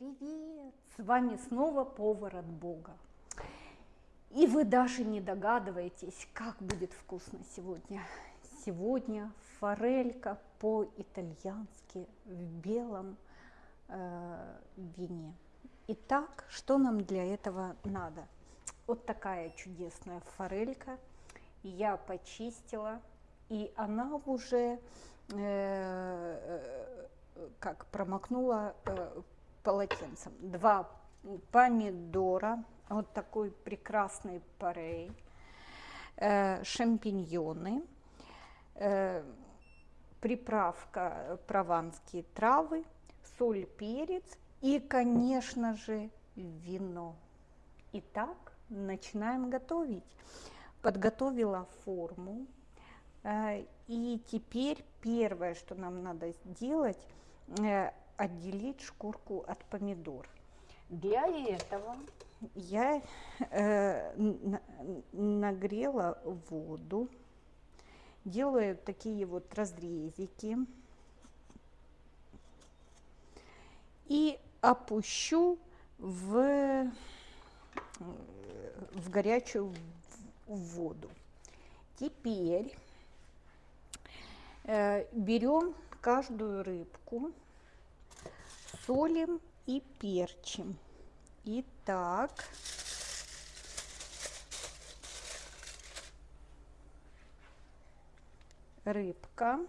Привет! С вами снова повар от Бога. И вы даже не догадываетесь, как будет вкусно сегодня. Сегодня форелька по-итальянски в белом э, вине. Итак, что нам для этого надо? Вот такая чудесная форелька. Я почистила, и она уже э, э как промокнула э, полотенцем. Два помидора, вот такой прекрасный парей, э, шампиньоны, э, приправка прованские травы, соль, перец и, конечно же, вино. Итак, начинаем готовить. Подготовила форму. Э, и теперь первое, что нам надо сделать, э, отделить шкурку от помидор. Для этого я э, нагрела воду, делаю такие вот разрезики и опущу в, в горячую воду. Теперь э, берем каждую рыбку, солим и перчим. Итак, рыбка.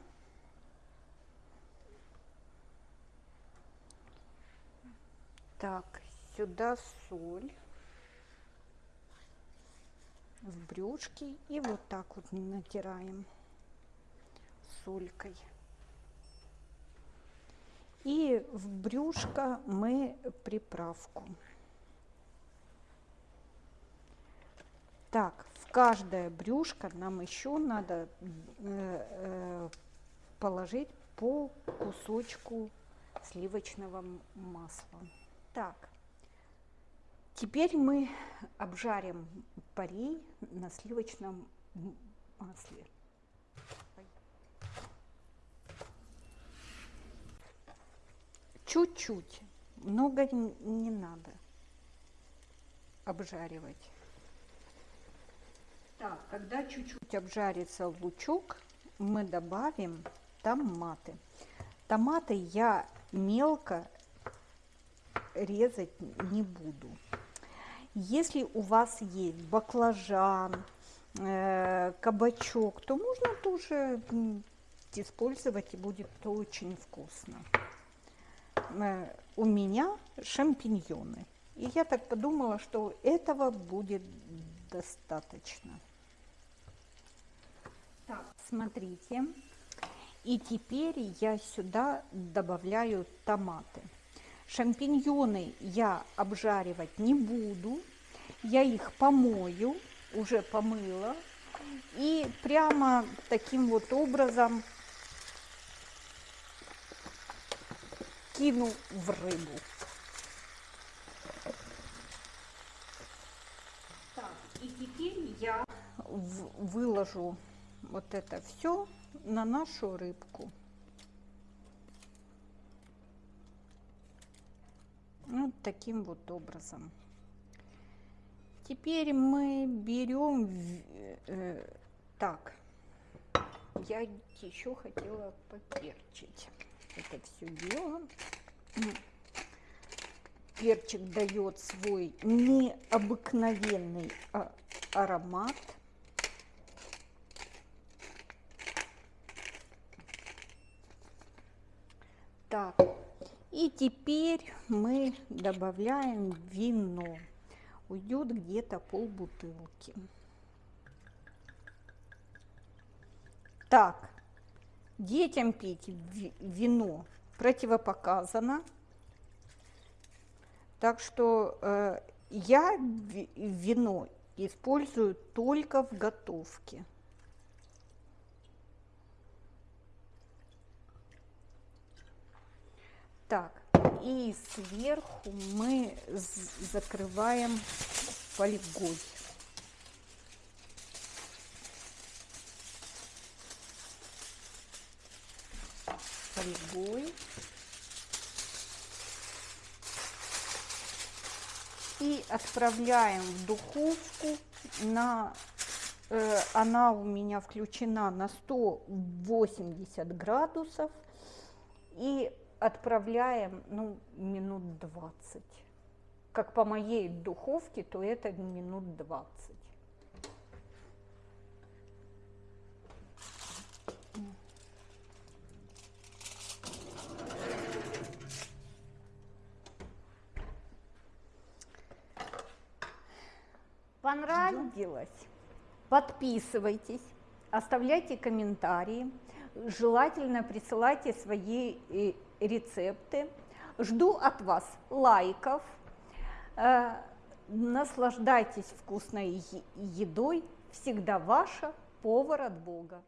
Так, сюда соль в брюшки и вот так вот натираем солькой. И в брюшко мы приправку. Так, в каждое брюшко нам еще надо э, э, положить по кусочку сливочного масла. Так, теперь мы обжарим парей на сливочном масле. Чуть-чуть, много не надо обжаривать. Так, когда чуть-чуть обжарится лучок, мы добавим томаты. Томаты я мелко резать не буду. Если у вас есть баклажан, э, кабачок, то можно тоже использовать и будет очень вкусно. Э, у меня шампиньоны. И я так подумала, что этого будет достаточно. Так, смотрите. И теперь я сюда добавляю томаты. Шампиньоны я обжаривать не буду. Я их помою, уже помыла. И прямо таким вот образом кину в рыбу. Так, и теперь я выложу вот это все на нашу рыбку. Вот таким вот образом. Теперь мы берем, э, так, я еще хотела поперчить это все дело. Перчик дает свой необыкновенный а, аромат. Так, и теперь мы добавляем вино. Уйдет где-то пол бутылки. Так, Детям пить вино противопоказано. Так что э, я вино использую только в готовке. Так, и сверху мы закрываем фольгой. Фольгой. и отправляем в духовку на э, она у меня включена на 180 градусов. И отправляем ну минут 20 как по моей духовке то это минут 20 Понравилось? Подписывайтесь, оставляйте комментарии, желательно присылайте свои э, рецепты. Жду от вас лайков, э, наслаждайтесь вкусной едой, всегда ваша повар от Бога.